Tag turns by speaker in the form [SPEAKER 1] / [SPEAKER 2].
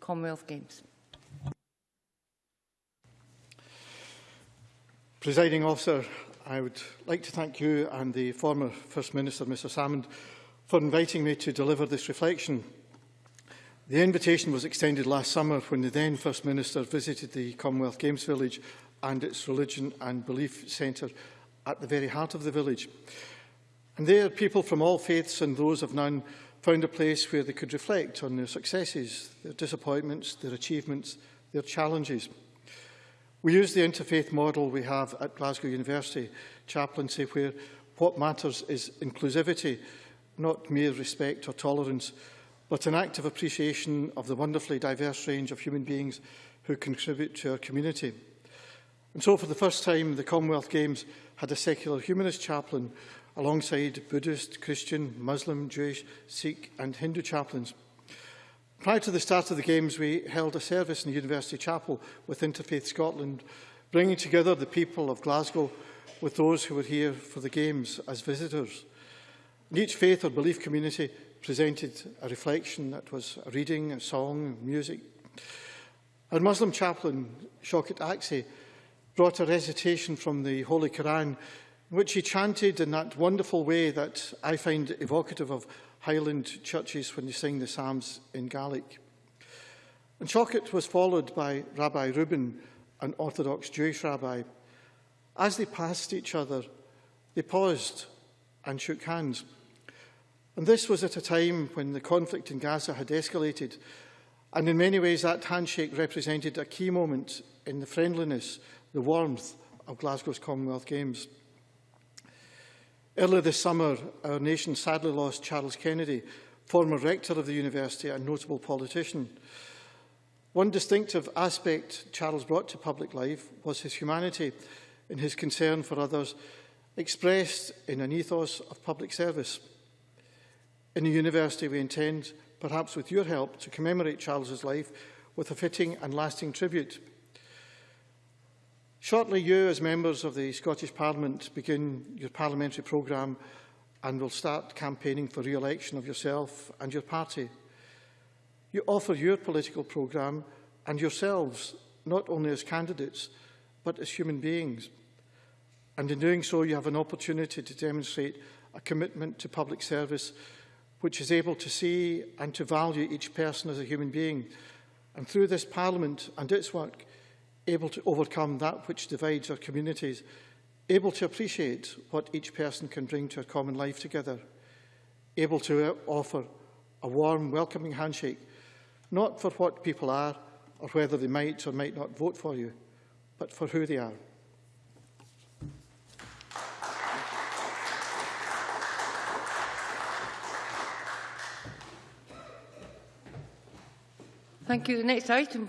[SPEAKER 1] Commonwealth Games.
[SPEAKER 2] Presiding officer, I would like to thank you and the former First Minister, Mr Salmond, for inviting me to deliver this reflection The invitation was extended last summer when the then First Minister visited the Commonwealth Games Village and its Religion and Belief Centre at the very heart of the village. And there, people from all faiths and those of none found a place where they could reflect on their successes, their disappointments, their achievements, their challenges. We use the interfaith model we have at Glasgow University chaplaincy where what matters is inclusivity, not mere respect or tolerance, but an act of appreciation of the wonderfully diverse range of human beings who contribute to our community. And so for the first time, the Commonwealth Games had a secular humanist chaplain alongside Buddhist, Christian, Muslim, Jewish, Sikh and Hindu chaplains. Prior to the start of the Games, we held a service in the University Chapel with Interfaith Scotland, bringing together the people of Glasgow with those who were here for the Games as visitors each faith or belief community presented a reflection that was a reading, a song, music. Our Muslim chaplain, Shokat Aksi, brought a recitation from the Holy Quran, which he chanted in that wonderful way that I find evocative of Highland churches when they sing the Psalms in Gaelic. And Shokat was followed by Rabbi Reuben, an Orthodox Jewish rabbi. As they passed each other, they paused and shook hands. And this was at a time when the conflict in Gaza had escalated, and in many ways that handshake represented a key moment in the friendliness, the warmth of Glasgow's Commonwealth Games. Earlier this summer, our nation sadly lost Charles Kennedy, former rector of the university and notable politician. One distinctive aspect Charles brought to public life was his humanity and his concern for others, expressed in an ethos of public service. In the university, we intend, perhaps with your help, to commemorate Charles's life with a fitting and lasting tribute. Shortly, you, as members of the Scottish Parliament, begin your parliamentary programme and will start campaigning for re-election of yourself and your party. You offer your political programme and yourselves, not only as candidates, but as human beings. And in doing so, you have an opportunity to demonstrate a commitment to public service which is able to see and to value each person as a human being, and through this Parliament and its work, able to overcome that which divides our communities, able to appreciate what each person can bring to a common life together, able to uh, offer a warm, welcoming handshake, not for what people are or whether they might or might not vote for you, but for who they are.
[SPEAKER 1] Thank you. The next item